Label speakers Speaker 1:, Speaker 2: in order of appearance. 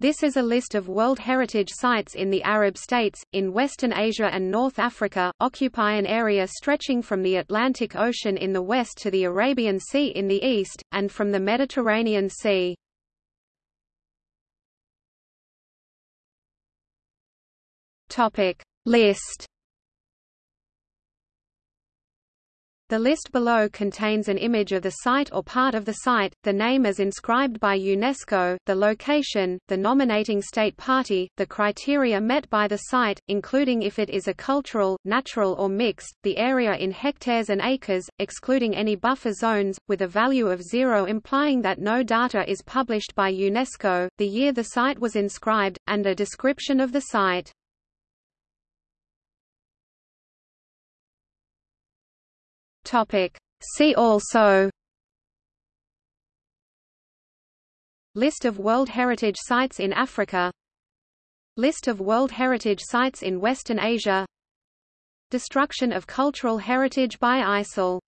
Speaker 1: This is a list of World Heritage Sites in the Arab states, in Western Asia and North Africa, occupy an area stretching from the Atlantic Ocean in the west to the Arabian Sea in the east, and from the Mediterranean Sea. List The list below contains an image of the site or part of the site, the name as inscribed by UNESCO, the location, the nominating state party, the criteria met by the site, including if it is a cultural, natural or mixed, the area in hectares and acres, excluding any buffer zones, with a value of zero implying that no data is published by UNESCO, the year the site was inscribed, and a description of the site. Topic. See also List of World Heritage Sites in Africa List of World Heritage Sites in Western Asia Destruction of cultural heritage by ISIL